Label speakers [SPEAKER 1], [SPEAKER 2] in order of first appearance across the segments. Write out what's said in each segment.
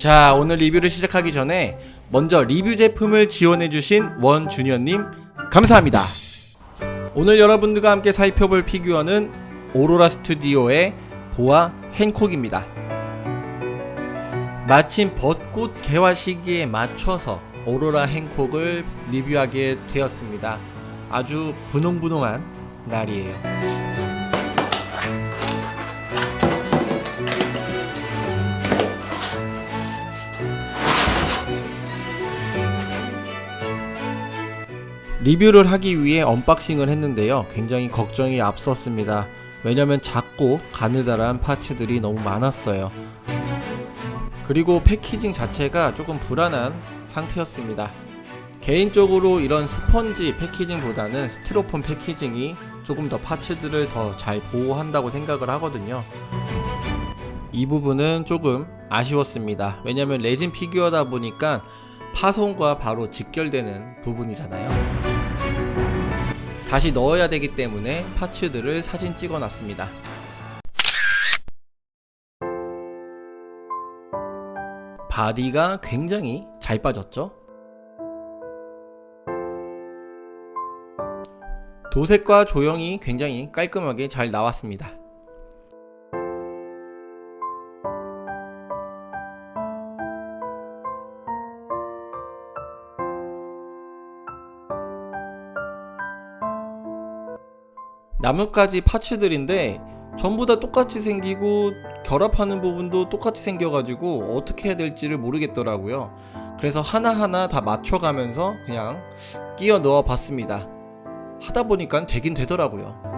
[SPEAKER 1] 자 오늘 리뷰를 시작하기 전에 먼저 리뷰 제품을 지원해주신 원주니어님 감사합니다. 오늘 여러분들과 함께 살펴볼 피규어는 오로라 스튜디오의 보아 행콕입니다. 마침 벚꽃 개화 시기에 맞춰서 오로라 행콕을 리뷰하게 되었습니다. 아주 분홍분홍한 날이에요 리뷰를 하기 위해 언박싱을 했는데요. 굉장히 걱정이 앞섰습니다. 왜냐면 작고 가느다란 파츠들이 너무 많았어요. 그리고 패키징 자체가 조금 불안한 상태였습니다. 개인적으로 이런 스펀지 패키징보다는 스티로폼 패키징이 조금 더 파츠들을 더 잘 보호한다고 생각을 하거든요. 이 부분은 조금 아쉬웠습니다. 왜냐면 레진 피규어다 보니까 파손과 바로 직결되는 부분이잖아요. 다시 넣어야 되기 때문에 파츠들을 사진 찍어 놨습니다. 바디가 굉장히 잘 빠졌죠? 도색과 조형이 굉장히 깔끔하게 잘 나왔습니다. 나뭇가지 파츠들인데 전부 다 똑같이 생기고 결합하는 부분도 똑같이 생겨가지고 어떻게 해야 될지를 모르겠더라고요. 그래서 하나하나 다 맞춰가면서 그냥 끼워 넣어 봤습니다. 하다 보니까 되긴 되더라고요.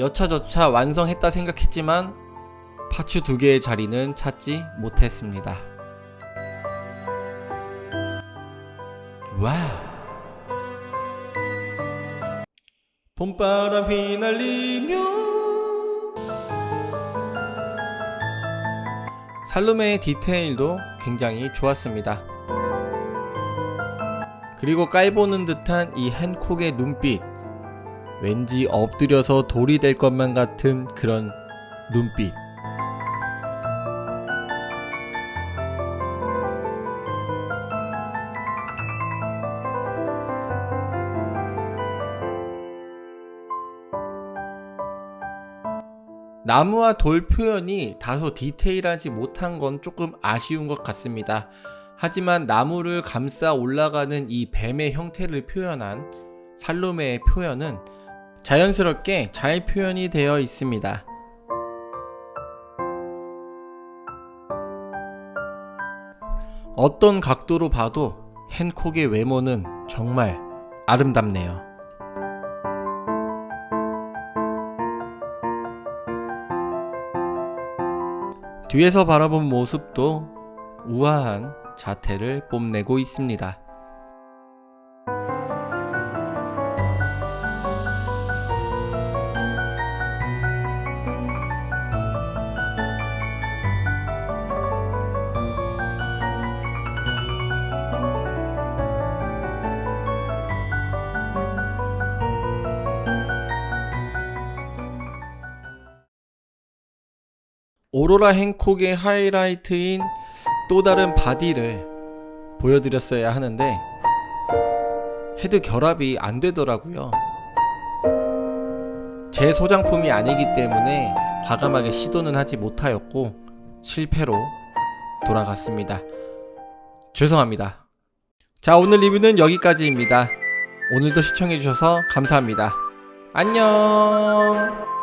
[SPEAKER 1] 여차저차 완성했다 생각했지만 파츠 두 개의 자리는 찾지 못했습니다. 와 봄바람 휘날리며 살루메의 디테일도 굉장히 좋았습니다. 그리고 깔보는 듯한 이 헨콕의 눈빛 왠지 엎드려서 돌이 될 것만 같은 그런 눈빛. 나무와 돌 표현이 다소 디테일하지 못한 건 조금 아쉬운 것 같습니다. 하지만 나무를 감싸 올라가는 이 뱀의 형태를 표현한 살로메의 표현은 자연스럽게 잘 표현이 되어 있습니다. 어떤 각도로 봐도 헨콕의 외모는 정말 아름답네요. 뒤에서 바라본 모습도 우아한 자태를 뽐내고 있습니다. 오로라 행콕의 하이라이트인 또 다른 바디를 보여드렸어야 하는데 헤드 결합이 안 되더라고요. 제 소장품이 아니기 때문에 과감하게 시도는 하지 못하였고 실패로 돌아갔습니다. 죄송합니다. 자 오늘 리뷰는 여기까지입니다. 오늘도 시청해주셔서 감사합니다. 안녕